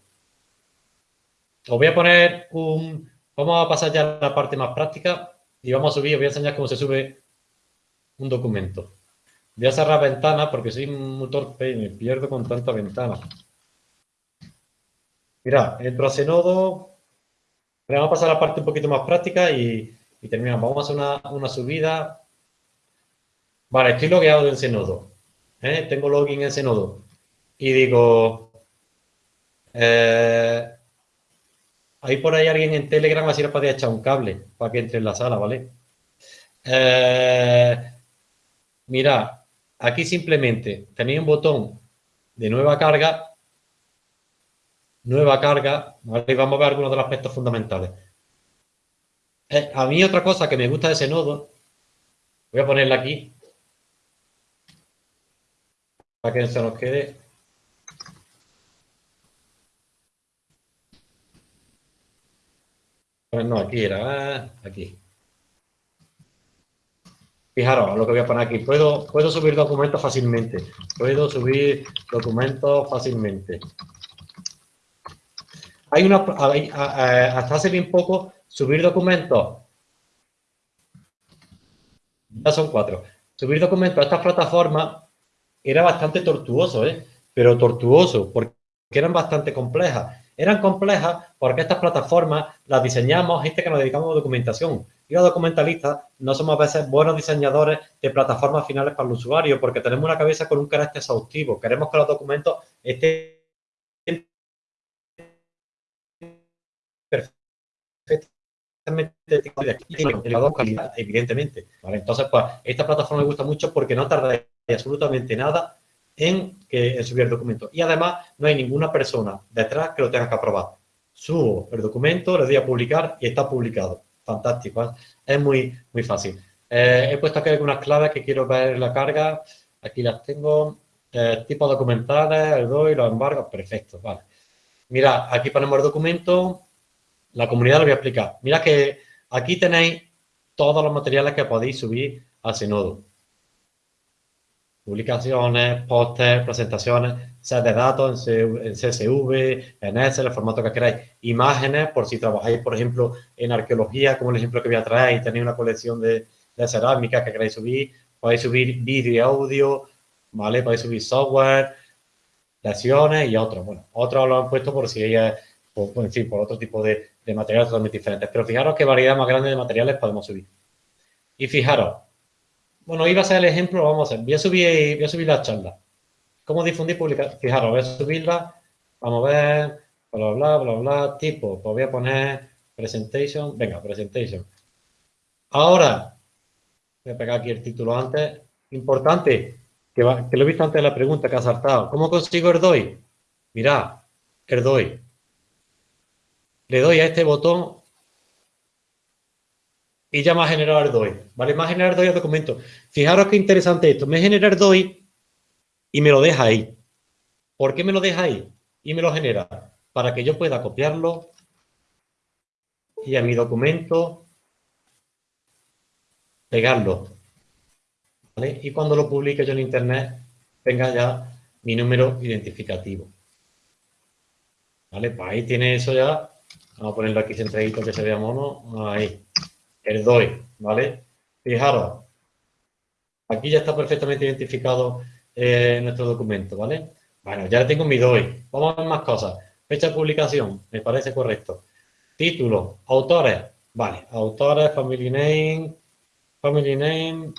Os voy a poner un... Vamos a pasar ya a la parte más práctica y vamos a subir, os voy a enseñar cómo se sube un documento. Voy a cerrar ventanas porque soy muy torpe y me pierdo con tanta ventana. Mira, entro a ese nodo, vamos a pasar a la parte un poquito más práctica y, terminamos. Vamos a hacer una, subida. Vale, estoy logueado en ese nodo. ¿eh? Tengo login en ese nodo. Y digo, eh, hay por ahí alguien en Telegram, así le podría echar un cable para que entre en la sala, ¿vale? Eh, mira, aquí simplemente tenéis un botón de nueva carga nueva carga, y vamos a ver algunos de los aspectos fundamentales. Eh, a mí otra cosa que me gusta de ese nodo, voy a ponerla aquí, para que se nos quede. Pues no, aquí era, ah, aquí. Fijaros lo que voy a poner aquí. Puedo, puedo subir documentos fácilmente. Puedo subir documentos fácilmente. Hay una, hasta hace bien poco, subir documentos, ya son cuatro, subir documentos a estas plataformas era bastante tortuoso, ¿eh? pero tortuoso, porque eran bastante complejas. Eran complejas porque estas plataformas las diseñamos gente que nos dedicamos a documentación. Y los documentalistas no somos a veces buenos diseñadores de plataformas finales para el usuario porque tenemos una cabeza con un carácter exhaustivo. Queremos que los documentos estén calidad, evidentemente. Entonces, pues, esta plataforma me gusta mucho porque no tarda absolutamente nada en, que, subir el documento. Y además, no hay ninguna persona detrás que lo tenga que aprobar. Subo el documento, le doy a publicar y está publicado. Fantástico. ¿eh? Es muy, muy fácil. Eh, he puesto aquí algunas claves que quiero ver en la carga. Aquí las tengo. Eh, tipos documentales, el doy, los embargos. Perfecto, vale. Mira, aquí ponemos el documento la comunidad lo voy a explicar. Mira que aquí tenéis todos los materiales que podéis subir a ese nodo. Publicaciones, pósters, presentaciones, set de datos en CSV, en Excel, el formato que queráis. Imágenes, por si trabajáis, por ejemplo, en arqueología, como el ejemplo que voy a traer, y tenéis una colección de, de cerámica que queráis subir. Podéis subir vídeo y audio, ¿vale? Podéis subir software, lecciones y otros. Bueno, otros lo han puesto por si ella por, en fin, por otro tipo de, materiales totalmente diferentes. Pero fijaros qué variedad más grande de materiales podemos subir. Y fijaros, bueno, iba a ser el ejemplo, vamos a hacer, voy a subir, voy a subir la charla. ¿Cómo difundir publicar? Fijaros, voy a subirla, vamos a ver, bla, bla, bla, bla, tipo, pues voy a poner presentation, venga, presentation. Ahora, voy a pegar aquí el título antes, importante, que, que lo he visto antes de la pregunta que ha saltado. ¿Cómo consigo el DOI? Mirad, el DOI le doy a este botón y ya me ha generado el DOI. ¿Vale? Me ha generado el DOI al documento. Fijaros qué interesante esto. Me genera el DOI y me lo deja ahí. ¿Por qué me lo deja ahí? y me lo genera para que yo pueda copiarlo y a mi documento pegarlo. Y cuando lo publique yo en internet, tenga ya mi número identificativo. ¿Vale? Pues ahí tiene eso ya. Vamos a ponerlo aquí centradito que se vea mono. Ahí. El DOI, ¿vale? Fijaros. Aquí ya está perfectamente identificado eh, nuestro documento, ¿vale? Bueno, ya tengo mi DOI. Vamos a ver más cosas. Fecha de publicación, me parece correcto. Título, autores. Vale, autores, family name, family name.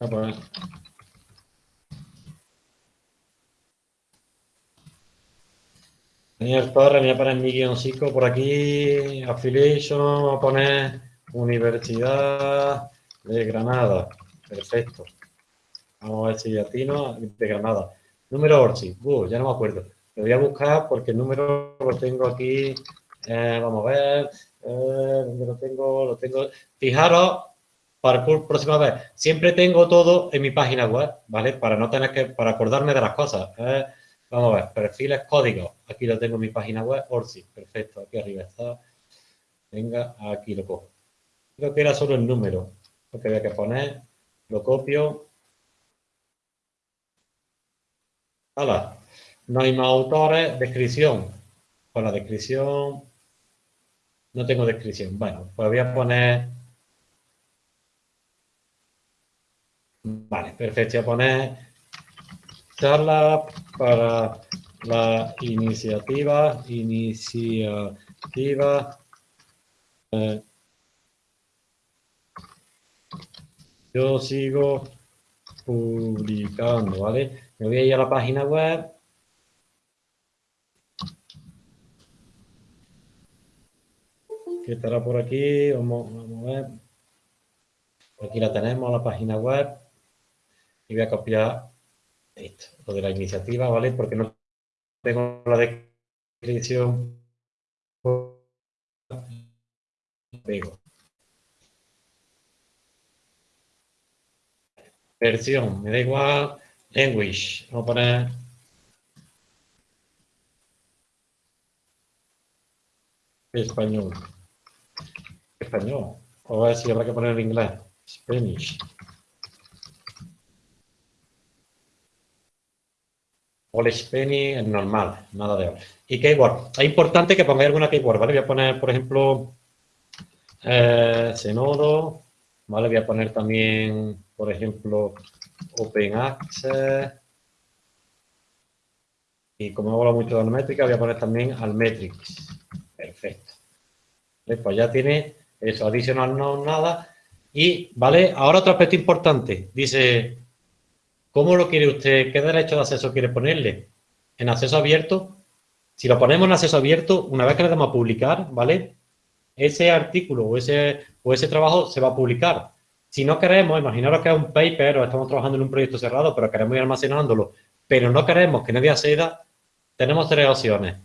A poner. Daniel Torres, voy a poner mi guioncico por aquí, affiliation, vamos a poner Universidad de Granada. Perfecto. Vamos a ver si atino de Granada. Número Orsi. Uh, ya no me acuerdo. Lo voy a buscar porque el número lo tengo aquí. Eh, vamos a ver. Eh, ¿Dónde lo tengo? Lo tengo. Fijaros, para la próxima vez, siempre tengo todo en mi página web, ¿vale? Para no tener que, para acordarme de las cosas. Eh, vamos a ver, perfiles, códigos. Aquí lo tengo en mi página web, Orsi. Perfecto, aquí arriba está. Venga, aquí lo cojo. Creo que era solo el número. Lo que había que poner, lo copio. Hola. No hay más autores. Descripción. Con la descripción. No tengo descripción. Bueno, pues voy a poner. Vale, perfecto. Voy a poner charla para la iniciativa. Iniciativa. Eh, yo sigo publicando, ¿vale? Me voy a ir a la página web. Que estará por aquí. Vamos, a ver. Aquí la tenemos, la página web. Y voy a copiar esto, lo de la iniciativa, ¿vale? Porque no tengo la descripción. Pego. Versión, me da igual. Language, vamos a poner... Español. Español. O a ver si habrá que poner en inglés. Spanish. Spanish es normal, nada de. Y keyword. Es importante que pongáis alguna keyword, ¿vale? Voy a poner, por ejemplo, eh, ¿vale? Voy a poner también por ejemplo, Open Access. Y como hablo mucho de Almetrica, voy a poner también Almetrics. Perfecto. Pues ya tiene eso, adicional no nada. Y, ¿vale? Ahora otro aspecto importante. Dice, ¿cómo lo quiere usted? ¿Qué derecho de acceso quiere ponerle? En acceso abierto. Si lo ponemos en acceso abierto, una vez que le damos a publicar, ¿vale? Ese artículo o ese, o ese trabajo se va a publicar. Si no queremos, imaginaros que es un paper o estamos trabajando en un proyecto cerrado, pero queremos ir almacenándolo, pero no queremos que nadie acceda, tenemos tres opciones.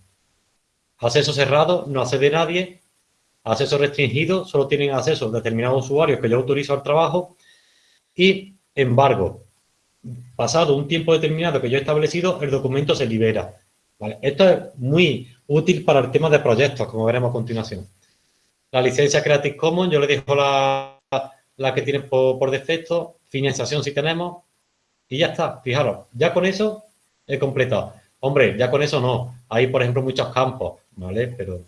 Acceso cerrado, no accede nadie. Acceso restringido, solo tienen acceso determinados usuarios que yo autorizo al trabajo. Y embargo, pasado un tiempo determinado que yo he establecido, el documento se libera. Esto es muy útil para el tema de proyectos, como veremos a continuación. La licencia Creative Commons, yo le dejo la la que tiene por, defecto, financiación si tenemos, y ya está, fijaros, ya con eso he completado. Hombre, ya con eso no, hay por ejemplo muchos campos, ¿vale? Pero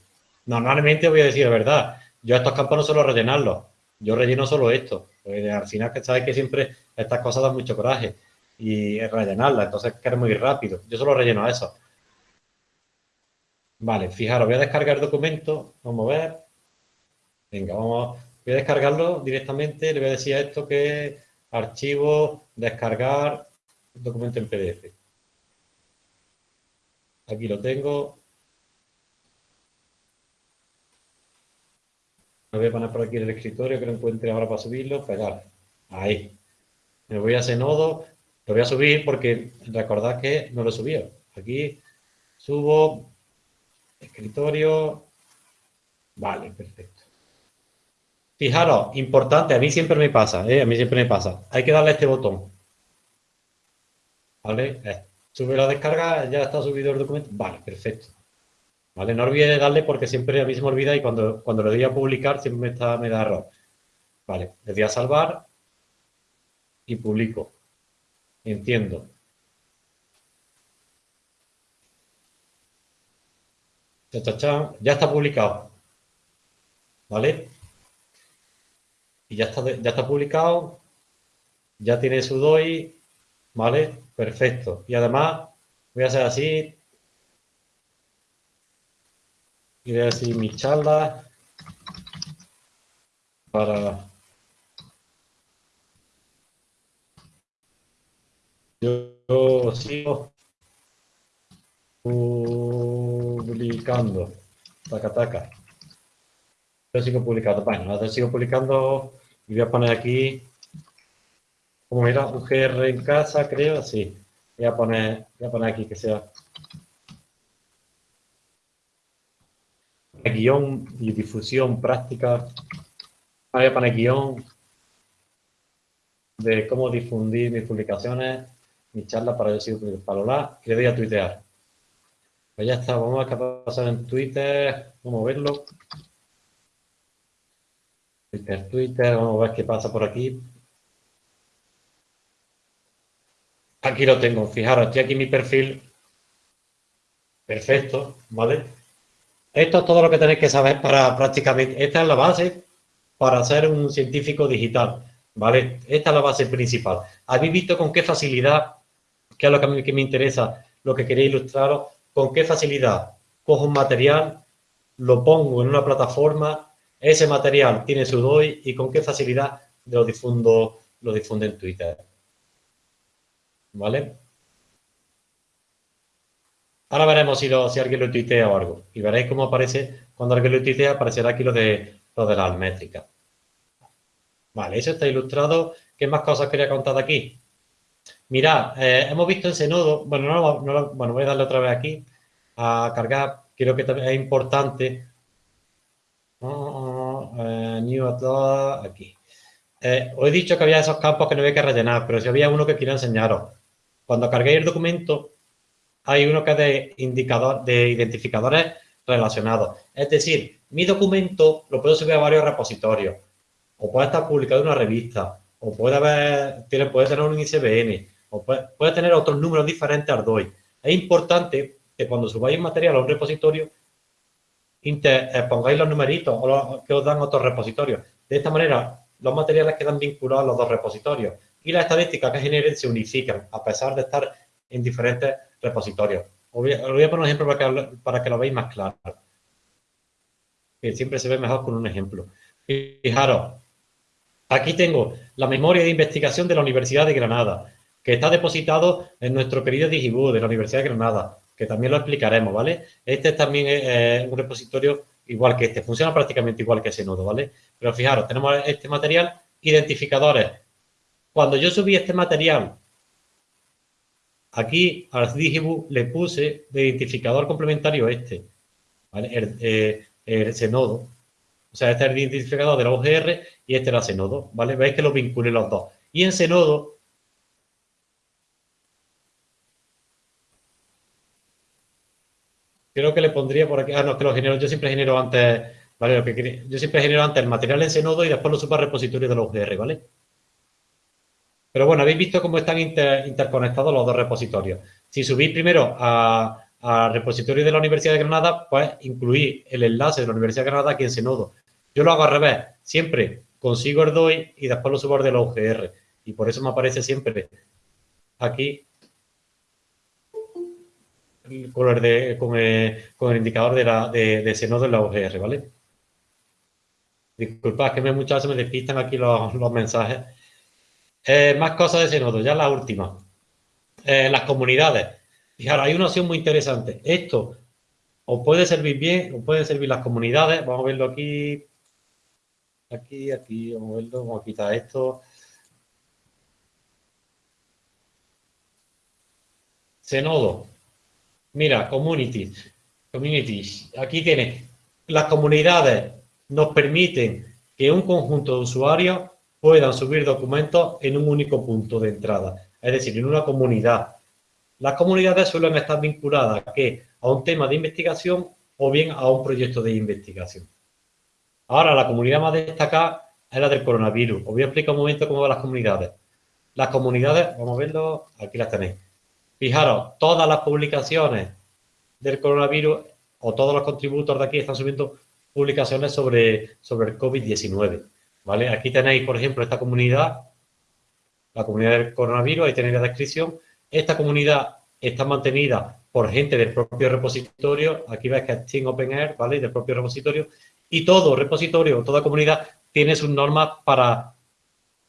normalmente voy a decir la verdad, yo estos campos no suelo rellenarlos, yo relleno solo esto, porque al final que sabes que siempre estas cosas dan mucho coraje y rellenarlas, entonces queremos ir rápido, yo solo relleno eso. Vale, fijaros, voy a descargar el documento, vamos a ver. Venga, vamos, Voy a descargarlo directamente, le voy a decir a esto que archivo, descargar, documento en PDF. Aquí lo tengo. Me voy a poner por aquí en el escritorio que lo encuentre ahora para subirlo, pegar. Ahí. Me voy a ese nodo, lo voy a subir porque recordad que no lo he subido. Aquí subo, escritorio. Vale, perfecto. Fijaros, importante, a mí siempre me pasa, ¿eh? a mí siempre me pasa. Hay que darle este botón. ¿vale? Sube la descarga, ya está subido el documento. Vale, perfecto. ¿Vale? No olvide darle porque siempre a mí se me olvida y cuando, cuando le doy a publicar siempre me, está, me da error. Vale, le doy a salvar y publico. Entiendo. Ya está publicado. ¿Vale? Y ya está, ya está publicado. Ya tiene su DOI. ¿Vale? Perfecto. Y además voy a hacer así. Y voy a decir mi charla para yo sigo publicando. Taca, taca. Yo sigo publicando. Bueno, sigo publicando y voy a poner aquí, como era, UGR en casa, creo, sí. Voy a poner, voy a poner aquí que sea guion y difusión práctica. Voy a poner guion de cómo difundir mis publicaciones, mi charla para yo sigo para la que le doy a tuitear. Pues ya está, vamos a ver qué pasa en Twitter, vamos a verlo. Twitter, Twitter, vamos a ver qué pasa por aquí. Aquí lo tengo, fijaros, estoy aquí mi perfil. Perfecto, ¿vale? Esto es todo lo que tenéis que saber para prácticamente, esta es la base para ser un científico digital, ¿vale? Esta es la base principal. ¿Habéis visto con qué facilidad, que es lo que a mí me interesa, lo que quería ilustraros, con qué facilidad cojo un material, lo pongo en una plataforma, ese material tiene su DOI y con qué facilidad lo difundo, lo difundo en Twitter. ¿Vale? Ahora veremos si, si alguien lo tuitea o algo. Y veréis cómo aparece, cuando alguien lo tuitea, aparecerá aquí lo de, lo de las métricas. Vale, eso está ilustrado. ¿Qué más cosas quería contar de aquí? Mirad, eh, hemos visto ese nodo, bueno, no, bueno, voy a darle otra vez aquí a cargar, creo que también es importante. Uh, new aquí. Eh, os he dicho que había esos campos que no había que rellenar, pero si había uno que quiero enseñaros. Cuando carguéis el documento, hay uno que es de, indicador, de identificadores relacionados. Es decir, mi documento lo puedo subir a varios repositorios, o puede estar publicado en una revista, o puede, haber, puede tener un ICBN, o puede, tener otros números diferentes al DOI. Es importante que cuando subáis material a un repositorio, eh, pongáis los numeritos o que os dan otros repositorios. De esta manera, los materiales quedan vinculados a los dos repositorios y las estadísticas que generen se unifican, a pesar de estar en diferentes repositorios. Os voy, a, poner un ejemplo para que, para que lo veáis más claro. Que siempre se ve mejor con un ejemplo. Fijaros, aquí tengo la memoria de investigación de la Universidad de Granada, que está depositado en nuestro querido Digiboo de la Universidad de Granada, que también lo explicaremos, ¿vale? Este también es un repositorio igual que este, funciona prácticamente igual que ese nodo, ¿vale? Pero fijaros, tenemos este material, identificadores. Cuando yo subí este material, aquí al Digiboo le puse de identificador complementario este, ¿vale? Eh, ese nodo. O sea, este es el identificador de la UGR y este era ese nodo, ¿vale? Veis que lo vinculé los dos. Y en ese nodo creo que le pondría por aquí, ah, no, que lo genero, yo siempre genero antes, ¿vale? Lo que yo siempre genero antes el material en ese nodo y después lo subo al repositorio de la UGR, ¿vale? Pero bueno, habéis visto cómo están interconectados los dos repositorios. Si subís primero al repositorio de la Universidad de Granada, pues incluí el enlace de la Universidad de Granada aquí en ese nodo. Yo lo hago al revés, siempre consigo el DOI y después lo subo al de la UGR. Y por eso me aparece siempre aquí con el, de, con el, indicador de, la, de, ese nodo en la UGR, ¿vale? Disculpad, que me, muchas veces me despistan aquí los, mensajes. Eh, más cosas de ese nodo, ya la última. Eh, las comunidades. Fijaros, hay una opción muy interesante. Esto os puede servir bien, os pueden servir las comunidades. Vamos a verlo aquí. Aquí, aquí, vamos a verlo. Vamos a quitar esto. nodo. Mira, communities. Communities. Aquí tiene. Las comunidades nos permiten que un conjunto de usuarios puedan subir documentos en un único punto de entrada. Es decir, en una comunidad. Las comunidades suelen estar vinculadas ¿a, a un tema de investigación o bien a un proyecto de investigación. Ahora, la comunidad más destacada es la del coronavirus. Os voy a explicar un momento cómo van las comunidades. Las comunidades, vamos a verlo, aquí las tenéis. Fijaros, todas las publicaciones del coronavirus o todos los contributos de aquí están subiendo publicaciones sobre, sobre el COVID-19. ¿vale? Aquí tenéis, por ejemplo, esta comunidad, la comunidad del coronavirus, ahí tenéis la descripción. Esta comunidad está mantenida por gente del propio repositorio, aquí veis que es Team Open Air, ¿vale? Del propio repositorio, y todo repositorio, toda comunidad tiene sus normas para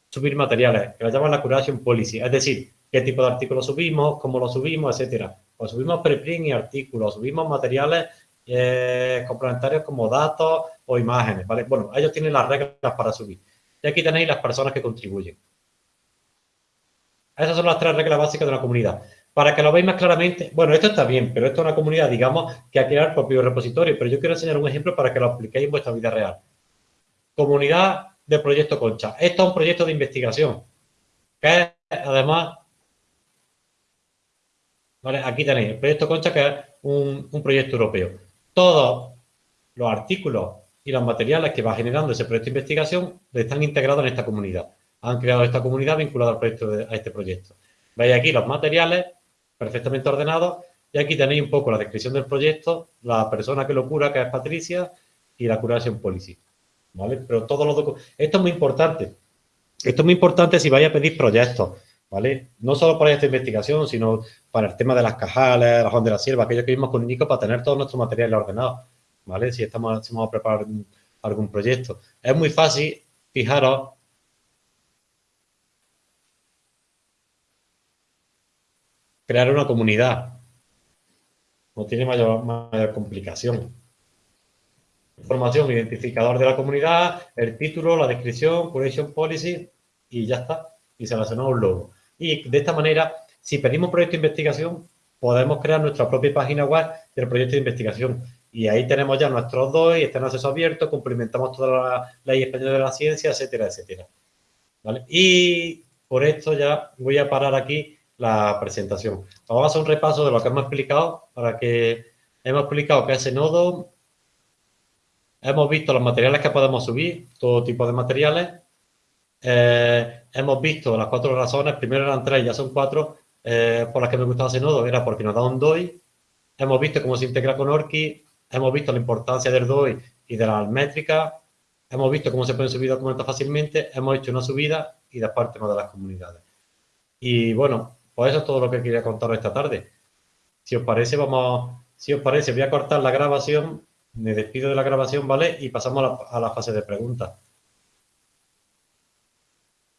subir materiales, que la llaman la curation policy, es decir, qué tipo de artículos subimos, cómo lo subimos, etcétera. Pues subimos preprint y artículos, subimos materiales eh, complementarios como datos o imágenes, ¿vale? Bueno, ellos tienen las reglas para subir. Y aquí tenéis las personas que contribuyen. Esas son las tres reglas básicas de la comunidad. Para que lo veáis más claramente, bueno, esto está bien, pero esto es una comunidad, digamos, que ha creado el propio repositorio, pero yo quiero enseñar un ejemplo para que lo apliquéis en vuestra vida real. Comunidad de Proyecto Concha. Esto es un proyecto de investigación, que además, ¿vale? aquí tenéis el Proyecto Concha, que es un, proyecto europeo. Todos los artículos y los materiales que va generando ese proyecto de investigación están integrados en esta comunidad. Han creado esta comunidad vinculada al proyecto a este proyecto. Veis aquí los materiales perfectamente ordenados y aquí tenéis un poco la descripción del proyecto, la persona que lo cura, que es Patricia, y la curación policy. ¿Vale? Pero todos los Esto es muy importante. Esto es muy importante si vais a pedir proyectos, ¿vale? No solo para esta investigación, sino para el tema de las cajales, las de la sierva, aquello que vimos con Nico, para tener todos nuestros materiales ordenados, ¿vale? Si estamos, si vamos a preparar algún proyecto. Es muy fácil, fijaros, crear una comunidad. No tiene mayor, mayor complicación. Información, identificador de la comunidad, el título, la descripción, curation policy y ya está. Y se relaciona un logo. Y de esta manera, si pedimos proyecto de investigación, podemos crear nuestra propia página web del proyecto de investigación. Y ahí tenemos ya nuestros dos y está en acceso abierto, cumplimentamos toda la ley española de la ciencia, etcétera, etcétera. Y por esto ya voy a parar aquí la presentación. Vamos a hacer un repaso de lo que hemos explicado para que hemos explicado que ese nodo, hemos visto los materiales que podemos subir, todo tipo de materiales, eh, hemos visto las cuatro razones, primero eran tres, ya son cuatro, eh, por las que me gustaba ese nodo, era porque nos da un DOI, hemos visto cómo se integra con Orki, hemos visto la importancia del DOI y de las métricas, hemos visto cómo se pueden subir documentos fácilmente, hemos hecho una subida y después el tema de las comunidades. Y bueno, pues eso es todo lo que quería contaros esta tarde. Si os parece, vamos, si os parece, voy a cortar la grabación, me despido de la grabación, ¿vale? Y pasamos a a la fase de preguntas.